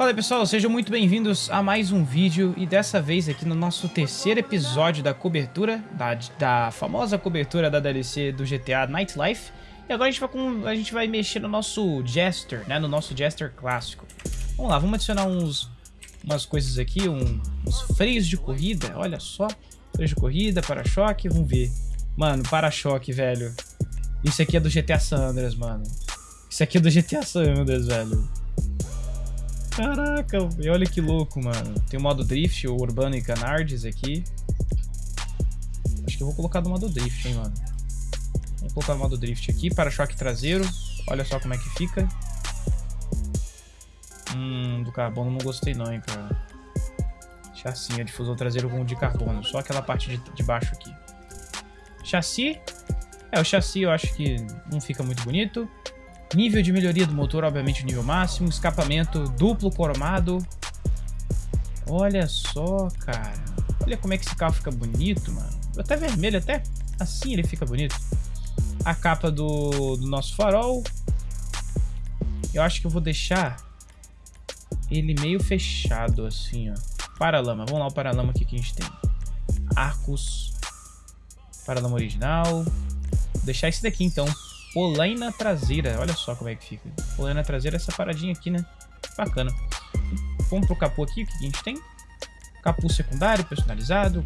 Fala aí pessoal, sejam muito bem-vindos a mais um vídeo e dessa vez aqui no nosso terceiro episódio da cobertura, da, da famosa cobertura da DLC do GTA Nightlife. E agora a gente vai, com, a gente vai mexer no nosso Jester, né, no nosso Jester clássico. Vamos lá, vamos adicionar uns, umas coisas aqui, um, uns freios de corrida, olha só. Freios de corrida, para-choque, vamos ver. Mano, para-choque, velho. Isso aqui é do GTA San Andreas, mano. Isso aqui é do GTA San Andreas, velho. Caraca, e olha que louco, mano. Tem o modo Drift, o Urbano e Canards aqui. Acho que eu vou colocar no modo Drift, hein, mano. Vou colocar no modo Drift aqui, para-choque traseiro. Olha só como é que fica. Hum, do carbono não gostei não, hein, cara. Chassi, difusor traseiro com de carbono. Só aquela parte de, de baixo aqui. Chassi. É, o chassi eu acho que não fica muito bonito. Nível de melhoria do motor, obviamente, o nível máximo. Escapamento duplo cromado. Olha só, cara. Olha como é que esse carro fica bonito, mano. Até vermelho, até assim ele fica bonito. A capa do, do nosso farol. Eu acho que eu vou deixar ele meio fechado, assim, ó. Paralama. Vamos lá o paralama que a gente tem. Arcos. Paralama original. Vou deixar esse daqui, então. Polaina traseira. Olha só como é que fica. Polaina traseira, essa paradinha aqui, né? Bacana. Vamos pro capô aqui, o que a gente tem? Capô secundário, personalizado,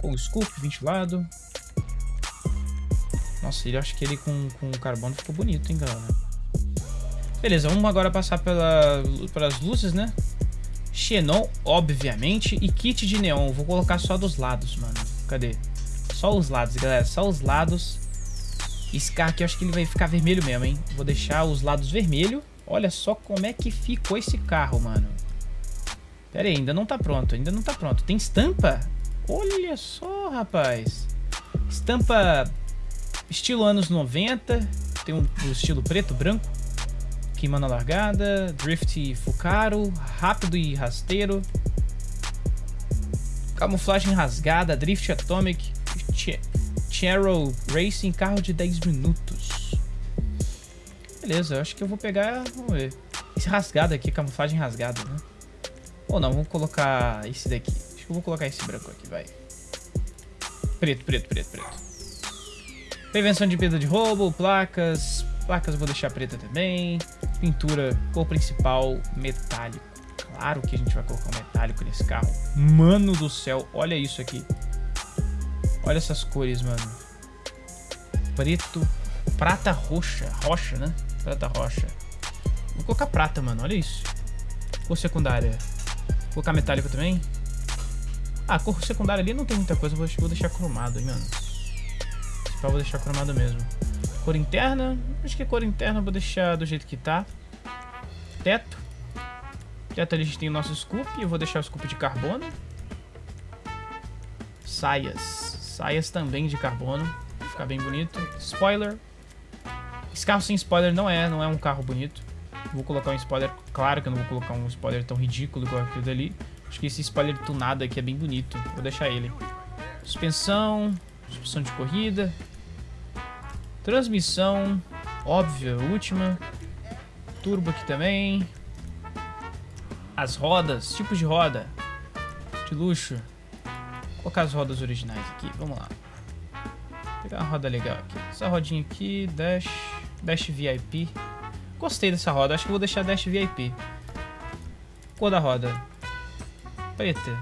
com scoop, ventilado. Nossa, ele acho que ele com, com carbono ficou bonito, hein, galera? Beleza, vamos agora passar pela, pelas luzes, né? Xenon, obviamente, e kit de neon. Vou colocar só dos lados, mano. Cadê? Só os lados, galera. Só os lados. Esse carro aqui eu acho que ele vai ficar vermelho mesmo, hein? Vou deixar os lados vermelho. Olha só como é que ficou esse carro, mano. Pera aí, ainda não tá pronto, ainda não tá pronto. Tem estampa? Olha só, rapaz. Estampa estilo anos 90. Tem um, um estilo preto, branco. Queimando a largada. Drift Fucaro. Rápido e rasteiro. Camuflagem rasgada. Drift Atomic. Cheryl Racing, carro de 10 minutos. Beleza, acho que eu vou pegar, vamos ver. Esse rasgado aqui, camuflagem rasgada, né? Ou não, vamos colocar esse daqui. Acho que eu vou colocar esse branco aqui, vai. Preto, preto, preto, preto. Prevenção de perda de roubo, placas. Placas eu vou deixar preta também. Pintura, cor principal, metálico. Claro que a gente vai colocar um metálico nesse carro. Mano do céu, olha isso aqui. Olha essas cores, mano. Preto, prata roxa. Rocha, né? Prata roxa. Vou colocar prata, mano. Olha isso. Cor secundária. Vou colocar metálico também. Ah, cor secundária ali não tem muita coisa. Vou, vou deixar cromado, hein, mano. Pau vou deixar cromado mesmo. Cor interna. Acho que cor interna vou deixar do jeito que tá. Teto. Teto ali a gente tem o nosso scoop. Eu vou deixar o scoop de carbono. Saias. Saias também de carbono. Ficar bem bonito. Spoiler. Esse carro sem spoiler não é, não é um carro bonito. Vou colocar um spoiler, claro que eu não vou colocar um spoiler tão ridículo igual aquele dali. Acho que esse spoiler tunado aqui é bem bonito. Vou deixar ele. Suspensão, suspensão de corrida. Transmissão, óbvia, última. Turbo aqui também. As rodas, tipos de roda. De luxo colocar as rodas originais aqui, vamos lá. Vou pegar uma roda legal aqui. Essa rodinha aqui, Dash, Dash VIP. Gostei dessa roda, acho que vou deixar Dash VIP. Cor da roda. Preta.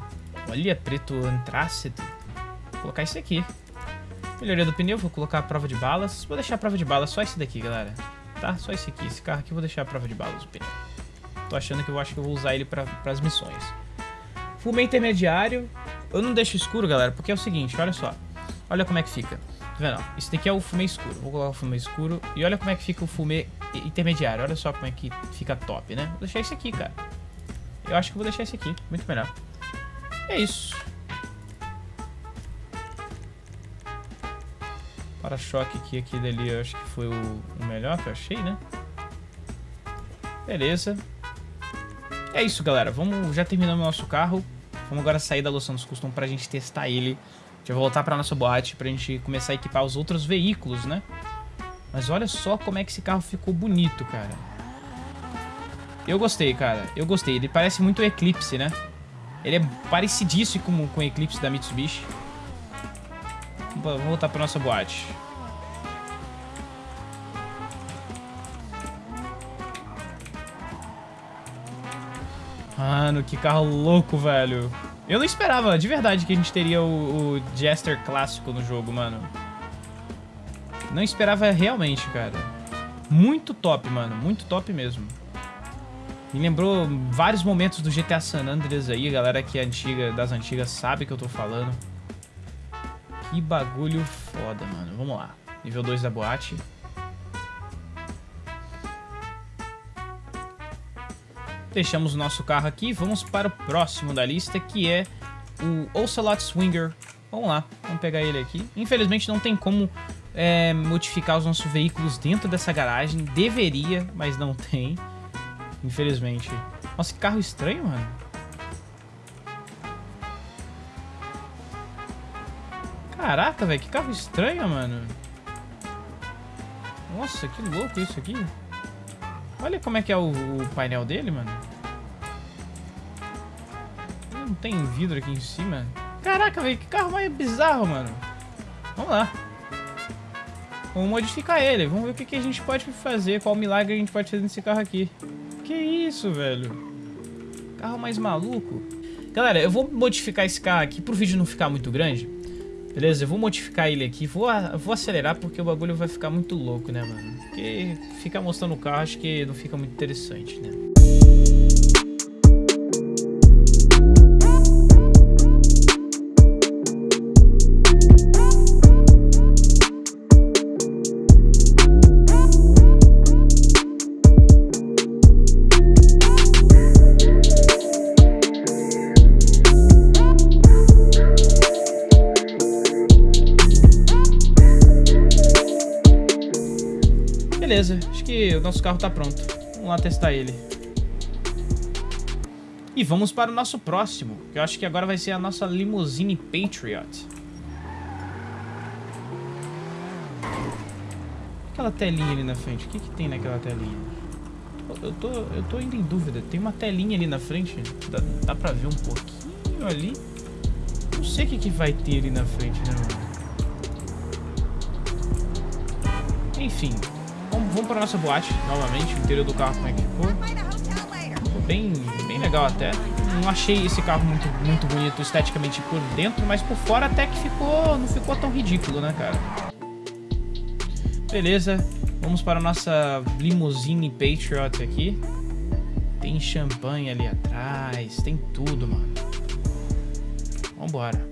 Olha, preto antrácido. Vou colocar esse aqui. Melhoria do pneu, vou colocar a prova de balas. Vou deixar a prova de balas só esse daqui, galera. Tá? Só esse aqui. Esse carro aqui vou deixar a prova de balas do pneu. Tô achando que eu acho que eu vou usar ele para as missões. Fumê intermediário. Eu não deixo escuro, galera, porque é o seguinte, olha só. Olha como é que fica. Tá vendo? Isso daqui é o fumê escuro. Vou colocar o fumê escuro. E olha como é que fica o fumê intermediário. Olha só como é que fica top, né? Vou deixar esse aqui, cara. Eu acho que vou deixar esse aqui. Muito melhor. É isso. Para-choque aqui, aquele ali, eu acho que foi o, o melhor que eu achei, né? Beleza. É isso, galera. Vamos, já terminamos o nosso carro. Vamos agora sair da loção dos custom pra gente testar ele. A gente vai voltar pra nossa boate pra gente começar a equipar os outros veículos, né? Mas olha só como é que esse carro ficou bonito, cara. Eu gostei, cara. Eu gostei. Ele parece muito o Eclipse, né? Ele é parecidíssimo com, com o Eclipse da Mitsubishi. Vamos voltar pra nossa boate. Mano, que carro louco, velho. Eu não esperava, de verdade, que a gente teria o, o Jester clássico no jogo, mano. Não esperava realmente, cara. Muito top, mano. Muito top mesmo. Me lembrou vários momentos do GTA San Andreas aí. Galera que é antiga, das antigas sabe que eu tô falando. Que bagulho foda, mano. Vamos lá. Nível 2 da boate. Deixamos o nosso carro aqui. Vamos para o próximo da lista, que é o Ocelot Swinger. Vamos lá, vamos pegar ele aqui. Infelizmente não tem como é, modificar os nossos veículos dentro dessa garagem. Deveria, mas não tem. Infelizmente. Nossa, que carro estranho, mano. Caraca, velho, que carro estranho, mano. Nossa, que louco isso aqui. Olha como é que é o, o painel dele, mano. Não tem vidro aqui em cima. Caraca, velho, que carro mais bizarro, mano. Vamos lá. Vamos modificar ele. Vamos ver o que, que a gente pode fazer. Qual milagre a gente pode fazer nesse carro aqui. Que isso, velho. Carro mais maluco. Galera, eu vou modificar esse carro aqui pro vídeo não ficar muito grande. Beleza? Eu vou modificar ele aqui. Vou, vou acelerar porque o bagulho vai ficar muito louco, né, mano? Porque ficar mostrando o carro acho que não fica muito interessante, né? Beleza, acho que o nosso carro tá pronto. Vamos lá testar ele. E vamos para o nosso próximo, que eu acho que agora vai ser a nossa Limousine Patriot. Aquela telinha ali na frente, o que, que tem naquela telinha? Eu tô, eu tô indo em dúvida, tem uma telinha ali na frente, dá, dá pra ver um pouquinho ali. Não sei o que, que vai ter ali na frente, né? Enfim, Vamos, vamos para nossa boate novamente, o interior do carro como é que ficou. Ficou bem, bem legal até. Não achei esse carro muito, muito bonito esteticamente por dentro, mas por fora até que ficou, não ficou tão ridículo, né, cara? Beleza, vamos para a nossa limousine Patriot aqui. Tem champanhe ali atrás, tem tudo, mano. Vambora.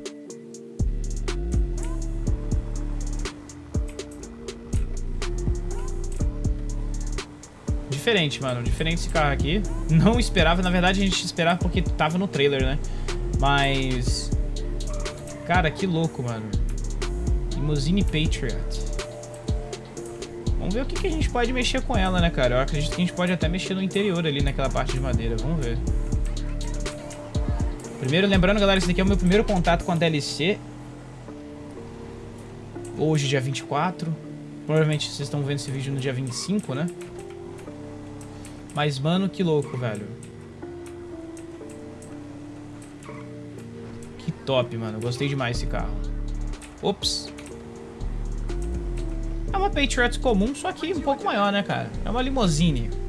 Diferente, mano. Diferente esse carro aqui. Não esperava, na verdade a gente esperava porque tava no trailer, né? Mas... Cara, que louco, mano. Limousine Patriot. Vamos ver o que, que a gente pode mexer com ela, né, cara? Eu acredito que a gente pode até mexer no interior ali, naquela parte de madeira. Vamos ver. Primeiro, lembrando, galera, esse daqui é o meu primeiro contato com a DLC. Hoje, dia 24. Provavelmente vocês estão vendo esse vídeo no dia 25, né? Mas, mano, que louco, velho. Que top, mano. Gostei demais desse carro. Ops. É uma Patriot comum, só que um pouco maior, né, cara? É uma limousine.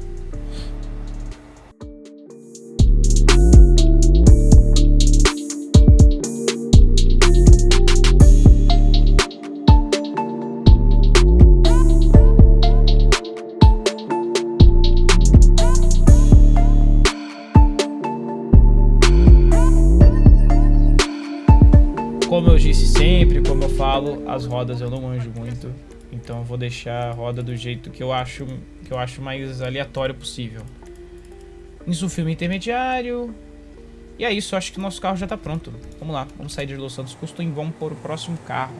As rodas eu não manjo muito. Então eu vou deixar a roda do jeito que eu acho, que eu acho mais aleatório possível. Isso, filme intermediário. E é isso, acho que o nosso carro já tá pronto. Vamos lá, vamos sair de Los Santos Custom e vamos para o próximo carro.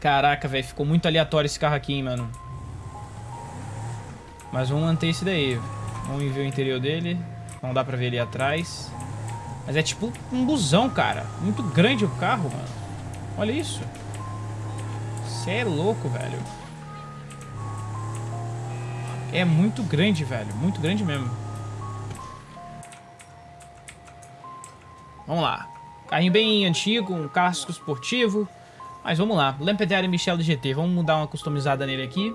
Caraca, velho, ficou muito aleatório esse carro aqui, hein, mano. Mas vamos manter esse daí. Vamos ver o interior dele. Não dá pra ver ali atrás. Mas é tipo um busão, cara. Muito grande o carro, mano. Olha isso. Você é louco, velho. é muito grande, velho. Muito grande mesmo. Vamos lá. Carrinho bem antigo, um casco esportivo. Mas vamos lá. Lampeter Michel do GT. Vamos dar uma customizada nele aqui.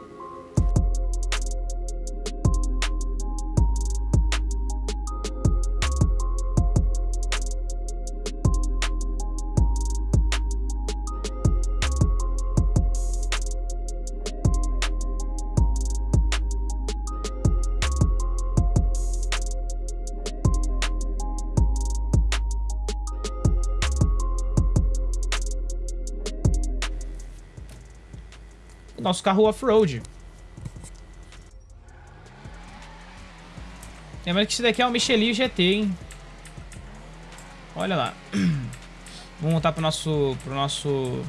Nosso carro off-road. Lembrando que esse daqui é um Michelin GT, hein? Olha lá. Vamos montar pro nosso, pro nosso,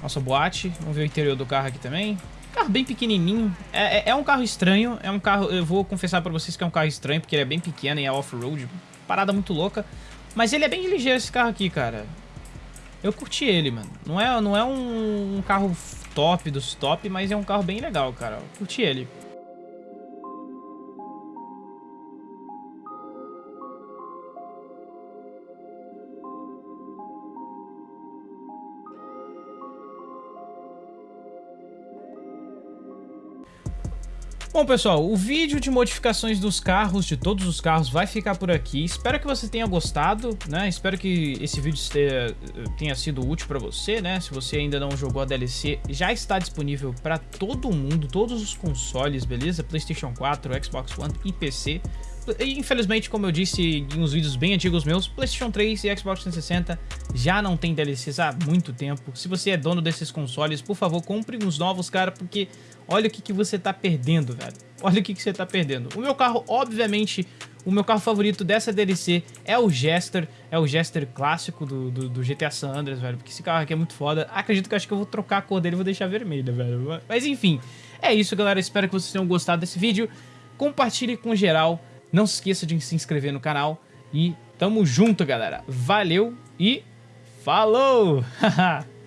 nossa boate. Vamos ver o interior do carro aqui também. Carro bem pequenininho. É, é, é um carro estranho. É um carro, eu vou confessar pra vocês que é um carro estranho, porque ele é bem pequeno e é off-road. Parada muito louca. Mas ele é bem ligeiro esse carro aqui, cara. Eu curti ele, mano. Não é, não é um, um carro top dos top, mas é um carro bem legal, cara. Curti ele. Bom, pessoal, o vídeo de modificações dos carros, de todos os carros, vai ficar por aqui. Espero que você tenha gostado, né? Espero que esse vídeo tenha, tenha sido útil para você, né? Se você ainda não jogou a DLC, já está disponível para todo mundo, todos os consoles, beleza? PlayStation 4, Xbox One e PC. Infelizmente, como eu disse em uns vídeos bem antigos meus, PlayStation 3 e Xbox 360 já não tem DLCs há muito tempo. Se você é dono desses consoles, por favor, compre uns novos, cara, porque olha o que, que você tá perdendo, velho. Olha o que, que você tá perdendo. O meu carro, obviamente, o meu carro favorito dessa DLC é o Jester, é o Jester clássico do, do, do, GTA San Andreas, velho, porque esse carro aqui é muito foda. Acredito que acho que eu vou trocar a cor dele e vou deixar vermelha, velho. Mas enfim, é isso, galera. Espero que vocês tenham gostado desse vídeo. Compartilhe com geral. Não se esqueça de se inscrever no canal. E tamo junto, galera. Valeu e falou!